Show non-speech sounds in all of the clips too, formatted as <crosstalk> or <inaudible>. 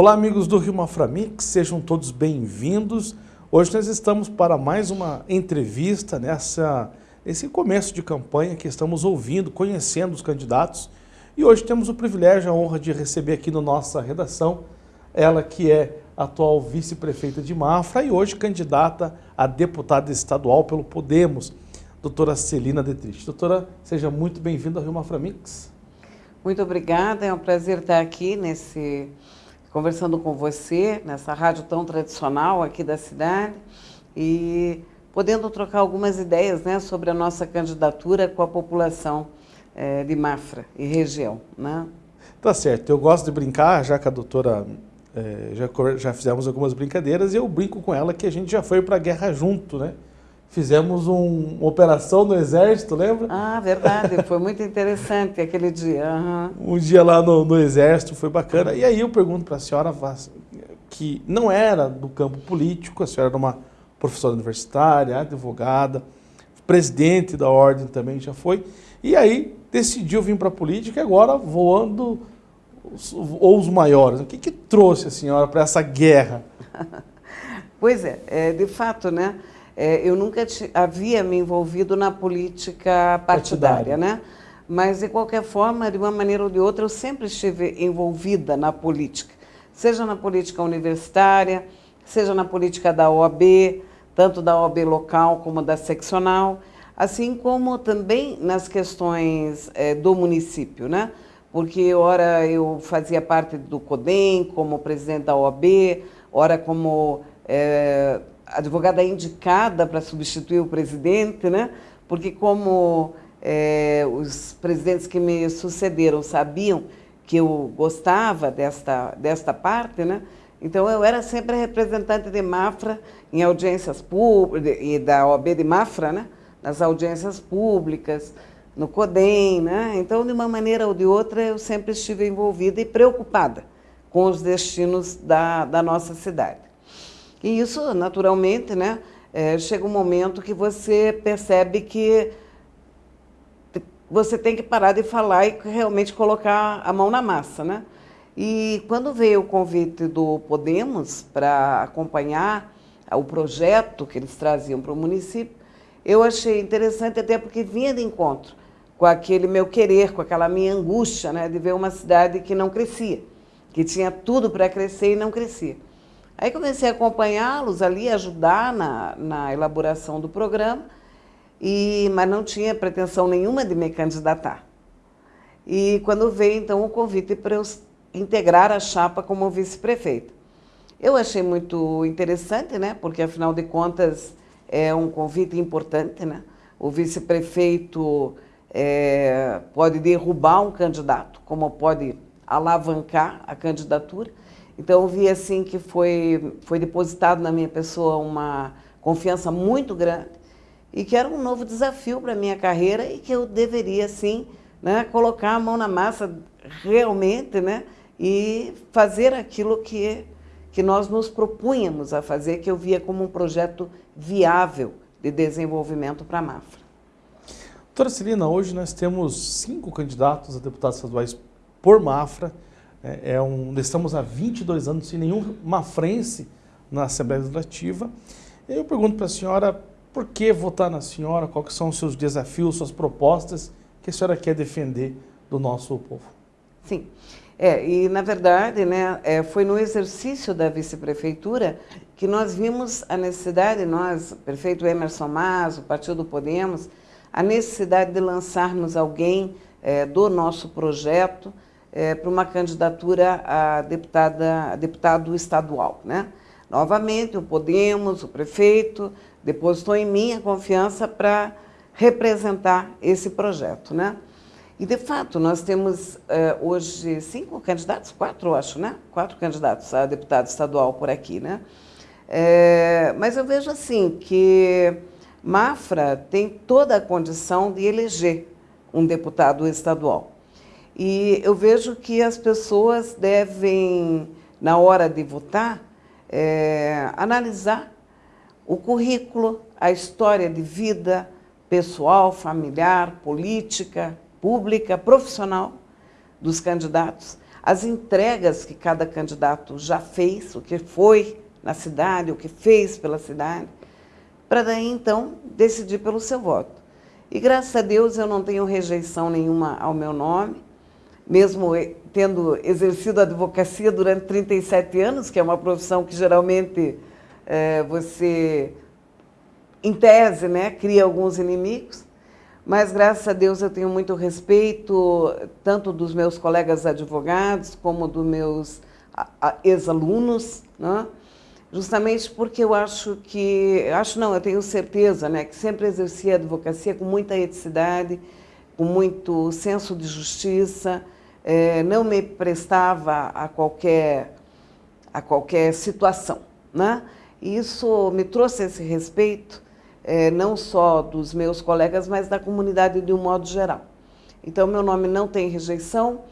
Olá, amigos do Rio Maframix, sejam todos bem-vindos. Hoje nós estamos para mais uma entrevista nessa, nesse começo de campanha que estamos ouvindo, conhecendo os candidatos. E hoje temos o privilégio, a honra de receber aqui na nossa redação, ela que é atual vice-prefeita de Mafra e hoje candidata a deputada estadual pelo Podemos, doutora Celina Detrich. Doutora, seja muito bem-vinda ao Rio Maframix. Muito obrigada, é um prazer estar aqui nesse conversando com você nessa rádio tão tradicional aqui da cidade e podendo trocar algumas ideias né, sobre a nossa candidatura com a população é, de Mafra e região. Né? Tá certo, eu gosto de brincar, já que a doutora é, já, já fizemos algumas brincadeiras, e eu brinco com ela que a gente já foi para a guerra junto, né? Fizemos um, uma operação no Exército, lembra? Ah, verdade. Foi muito interessante aquele dia. Uhum. Um dia lá no, no, Exército, foi bacana. E aí eu pergunto para a senhora, que não era do campo político, a senhora era uma professora universitária, advogada, presidente da ordem também já foi, e aí decidiu vir para a política e agora voando ou os maiores. O que, que trouxe a senhora para essa guerra? <laughs> pois é, é, de fato, né? É, eu nunca havia me envolvido na política partidária, partidária, né? Mas, de qualquer forma, de uma maneira ou de outra, eu sempre estive envolvida na política. Seja na política universitária, seja na política da OAB, tanto da OAB local como da seccional, assim como também nas questões é, do município, né? Porque, ora, eu fazia parte do CODEM como presidente da OAB, ora como é, advogada indicada para substituir o presidente, né? porque como é, os presidentes que me sucederam sabiam que eu gostava desta, desta parte, né? então eu era sempre representante de Mafra em audiências públicas, e da OAB de Mafra, né? nas audiências públicas, no CODEM, né? então de uma maneira ou de outra eu sempre estive envolvida e preocupada com os destinos da, da nossa cidade. E isso, naturalmente, né, é, chega um momento que você percebe que você tem que parar de falar e realmente colocar a mão na massa. Né? E quando veio o convite do Podemos para acompanhar o projeto que eles traziam para o município, eu achei interessante até porque vinha de encontro com aquele meu querer, com aquela minha angústia né, de ver uma cidade que não crescia, que tinha tudo para crescer e não crescia. Aí comecei a acompanhá-los ali, ajudar na, na elaboração do programa, e, mas não tinha pretensão nenhuma de me candidatar. E quando veio, então, o convite para eu integrar a chapa como vice-prefeita. Eu achei muito interessante, né? porque, afinal de contas, é um convite importante. Né? O vice-prefeito é, pode derrubar um candidato, como pode alavancar a candidatura. Então, eu vi assim que foi, foi depositado na minha pessoa uma confiança muito grande e que era um novo desafio para a minha carreira e que eu deveria, sim, né, colocar a mão na massa realmente né, e fazer aquilo que, que nós nos propunhamos a fazer, que eu via como um projeto viável de desenvolvimento para a Mafra. Doutora Celina, hoje nós temos cinco candidatos a deputados estaduais por Mafra, é, é um, estamos há 22 anos sem nenhum mafrense na Assembleia Legislativa. Eu pergunto para a senhora, por que votar na senhora? Quais são os seus desafios, suas propostas que a senhora quer defender do nosso povo? Sim. É, e, na verdade, né, é, foi no exercício da vice-prefeitura que nós vimos a necessidade, nós, prefeito Emerson Mas, o Partido Podemos, a necessidade de lançarmos alguém é, do nosso projeto, é, para uma candidatura a, deputada, a deputado estadual. Né? Novamente, o Podemos, o prefeito, depositou em mim a confiança para representar esse projeto. Né? E, de fato, nós temos é, hoje cinco candidatos, quatro, acho, né? Quatro candidatos a deputado estadual por aqui, né? É, mas eu vejo assim que Mafra tem toda a condição de eleger um deputado estadual. E eu vejo que as pessoas devem, na hora de votar, é, analisar o currículo, a história de vida pessoal, familiar, política, pública, profissional dos candidatos, as entregas que cada candidato já fez, o que foi na cidade, o que fez pela cidade, para daí então decidir pelo seu voto. E graças a Deus eu não tenho rejeição nenhuma ao meu nome, mesmo tendo exercido a advocacia durante 37 anos, que é uma profissão que geralmente é, você, em tese, né, cria alguns inimigos, mas graças a Deus eu tenho muito respeito, tanto dos meus colegas advogados, como dos meus ex-alunos, né? justamente porque eu acho que, acho não, eu tenho certeza, né, que sempre exerci a advocacia com muita eticidade, com muito senso de justiça, é, não me prestava a qualquer, a qualquer situação. Né? E isso me trouxe esse respeito, é, não só dos meus colegas, mas da comunidade de um modo geral. Então, meu nome não tem rejeição,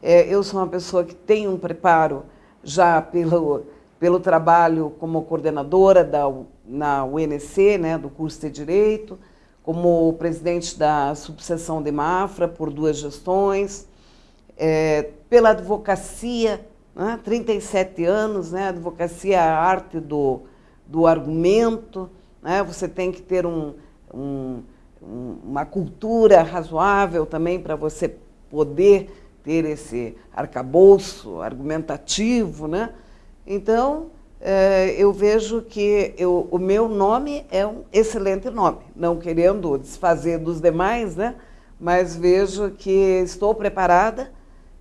é, eu sou uma pessoa que tem um preparo já pelo, pelo trabalho como coordenadora da, na UNC, né, do curso de Direito, como presidente da subseção de Mafra por duas gestões, é, pela advocacia, né, 37 anos, né, advocacia é a arte do, do argumento, né, você tem que ter um, um, uma cultura razoável também para você poder ter esse arcabouço argumentativo, né? Então, eu vejo que eu, o meu nome é um excelente nome, não querendo desfazer dos demais, né? mas vejo que estou preparada,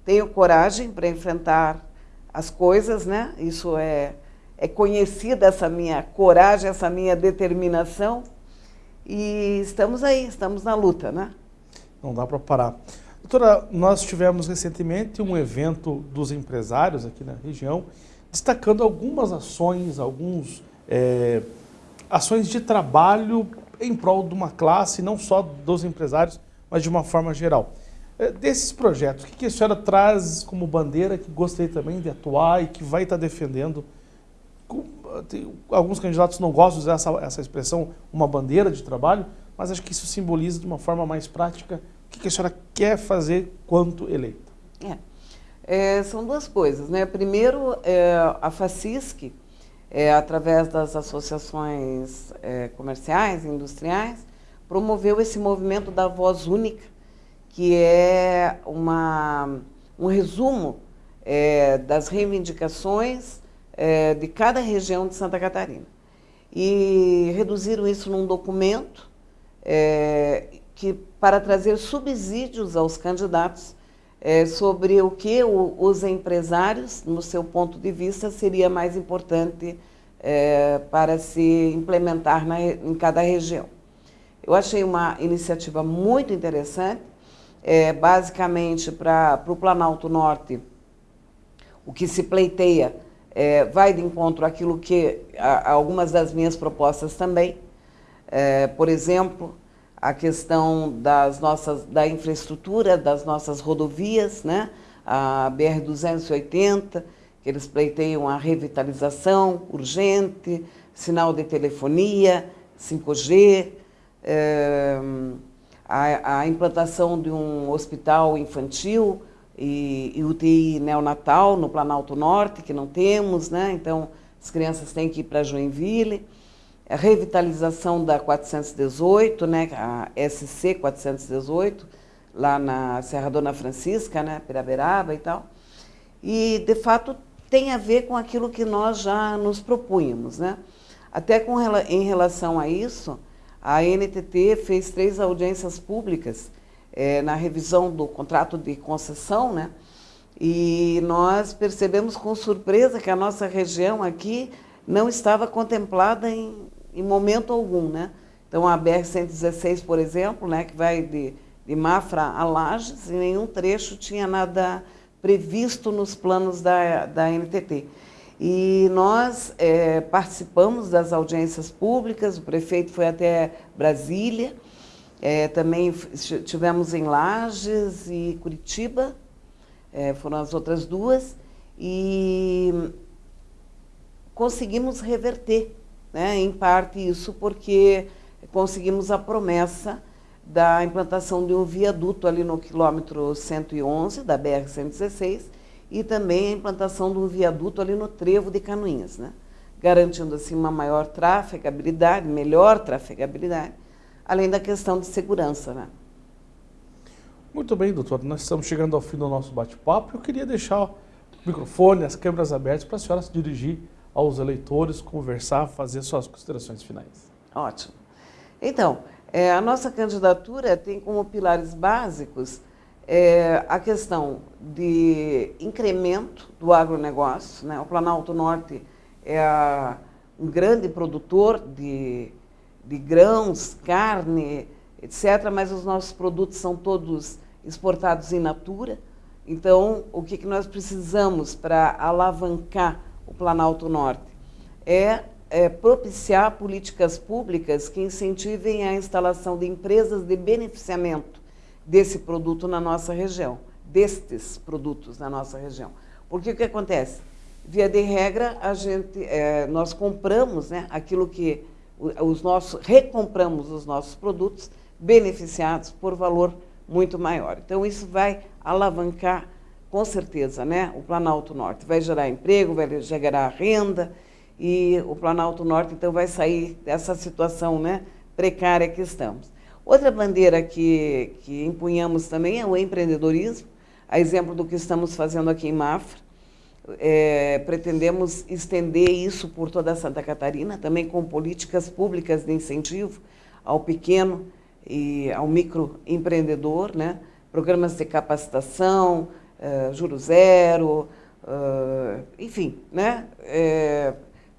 tenho coragem para enfrentar as coisas, né? isso é, é conhecida, essa minha coragem, essa minha determinação, e estamos aí, estamos na luta. Né? Não dá para parar. Doutora, nós tivemos recentemente um evento dos empresários aqui na região, destacando algumas ações, alguns é, ações de trabalho em prol de uma classe, não só dos empresários, mas de uma forma geral. É, desses projetos, o que a senhora traz como bandeira que gostaria também de atuar e que vai estar defendendo? Alguns candidatos não gostam de usar essa, essa expressão, uma bandeira de trabalho, mas acho que isso simboliza de uma forma mais prática o que a senhora quer fazer quanto eleita. É. É, são duas coisas. Né? Primeiro, é, a FACISC, é, através das associações é, comerciais e industriais, promoveu esse movimento da voz única, que é uma, um resumo é, das reivindicações é, de cada região de Santa Catarina. E reduziram isso num documento que, para trazer subsídios aos candidatos é, sobre o que o, os empresários, no seu ponto de vista, seria mais importante é, para se implementar na, em cada região. Eu achei uma iniciativa muito interessante, é, basicamente para o Planalto Norte, o que se pleiteia é, vai de encontro àquilo que a, algumas das minhas propostas também. É, por exemplo, a questão das nossas, da infraestrutura, das nossas rodovias, né? a BR-280, que eles pleiteiam a revitalização urgente, sinal de telefonia, 5G, é, a, a, implantação de um hospital infantil e, e UTI neonatal no Planalto Norte, que não temos, né? então as crianças têm que ir para Joinville a revitalização da 418, né, a SC 418, lá na Serra Dona Francisca, né, Piraberaba e tal. E, de fato, tem a ver com aquilo que nós já nos propunhamos. Né? Até com, em relação a isso, a NTT fez três audiências públicas é, na revisão do contrato de concessão, né? e nós percebemos com surpresa que a nossa região aqui não estava contemplada em, em momento algum. Né? Então, a BR-116, por exemplo, né, que vai de, de Mafra a Lages, em nenhum trecho tinha nada previsto nos planos da, da NTT. E nós é, participamos das audiências públicas, o prefeito foi até Brasília, é, também tivemos em Lages e Curitiba, é, foram as outras duas, e conseguimos reverter né? Em parte isso porque conseguimos a promessa da implantação de um viaduto ali no quilômetro 111 da BR-116 e também a implantação de um viaduto ali no trevo de Canoinhas, né? garantindo assim uma maior trafegabilidade, melhor trafegabilidade, além da questão de segurança. Né? Muito bem, doutor. Nós estamos chegando ao fim do nosso bate-papo. Eu queria deixar o microfone, as câmeras abertas para a senhora se dirigir aos eleitores, conversar, fazer suas considerações finais. Ótimo. Então, é, a nossa candidatura tem como pilares básicos é, a questão de incremento do agronegócio. Né? O Planalto Norte é a, um grande produtor de, de grãos, carne, etc., mas os nossos produtos são todos exportados in natura. Então, o que, que nós precisamos para alavancar o Planalto Norte é, é propiciar políticas públicas que incentivem a instalação de empresas de beneficiamento desse produto na nossa região, destes produtos na nossa região. Porque o que acontece? Via de regra, a gente, é, nós compramos né, aquilo que os nossos, recompramos os nossos produtos beneficiados por valor muito maior. Então, isso vai alavancar, com certeza, né, o Planalto Norte. Vai gerar emprego, vai gerar renda, e o Planalto Norte, então, vai sair dessa situação né, precária que estamos. Outra bandeira que, que empunhamos também é o empreendedorismo, a exemplo do que estamos fazendo aqui em Mafra. É, pretendemos estender isso por toda Santa Catarina, também com políticas públicas de incentivo ao pequeno e ao microempreendedor, né? programas de capacitação, uh, juro zero, uh, enfim, né? É,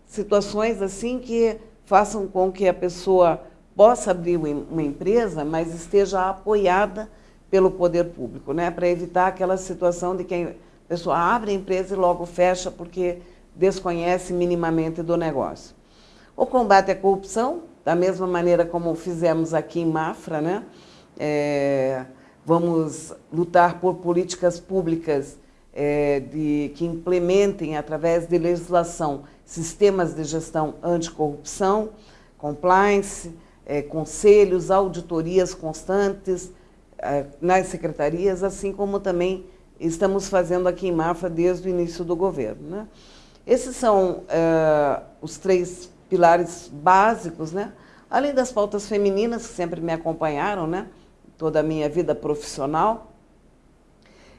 situações assim que façam com que a pessoa possa abrir uma empresa, mas esteja apoiada pelo poder público, né? para evitar aquela situação de que a pessoa abre a empresa e logo fecha porque desconhece minimamente do negócio. O combate à corrupção, da mesma maneira como fizemos aqui em Mafra, né? É, vamos lutar por políticas públicas é, de, que implementem, através de legislação, sistemas de gestão anticorrupção, compliance, é, conselhos, auditorias constantes é, nas secretarias, assim como também estamos fazendo aqui em Mafra desde o início do governo. Né? Esses são é, os três pilares básicos, né? além das pautas femininas que sempre me acompanharam, né? Toda a minha vida profissional.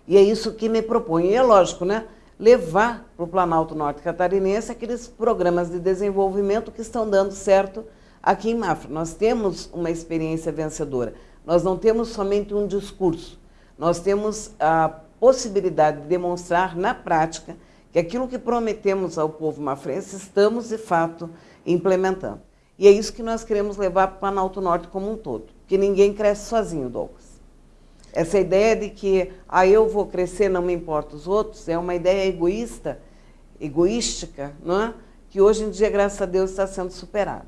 E é isso que me propõe. E é lógico, né? levar para o Planalto Norte Catarinense aqueles programas de desenvolvimento que estão dando certo Aqui em Mafra, nós temos uma experiência vencedora. Nós não temos somente um discurso, nós temos a possibilidade de demonstrar na prática que aquilo que prometemos ao povo mafrense estamos, de fato, implementando. E é isso que nós queremos levar para o Planalto Norte como um todo, que ninguém cresce sozinho, Douglas. Essa ideia de que ah, eu vou crescer, não me importa os outros, é uma ideia egoísta, egoística, não é? que hoje em dia, graças a Deus, está sendo superada.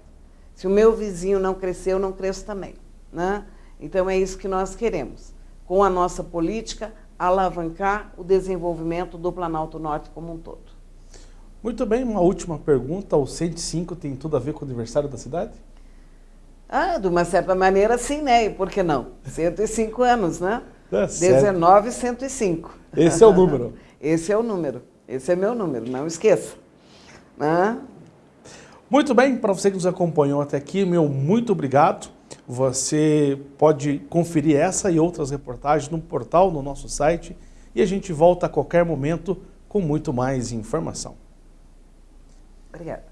Se o meu vizinho não crescer, eu não cresço também. Né? Então é isso que nós queremos. Com a nossa política, alavancar o desenvolvimento do Planalto Norte como um todo. Muito bem, uma última pergunta. O 105 tem tudo a ver com o aniversário da cidade? Ah, de uma certa maneira sim, né? E por que não? <laughs> 105 anos, né? É 19 105. Esse é o número. <laughs> Esse é o número. Esse é meu número, não esqueça. Né? Muito bem, para você que nos acompanhou até aqui, meu muito obrigado. Você pode conferir essa e outras reportagens no portal, no nosso site, e a gente volta a qualquer momento com muito mais informação. Obrigada.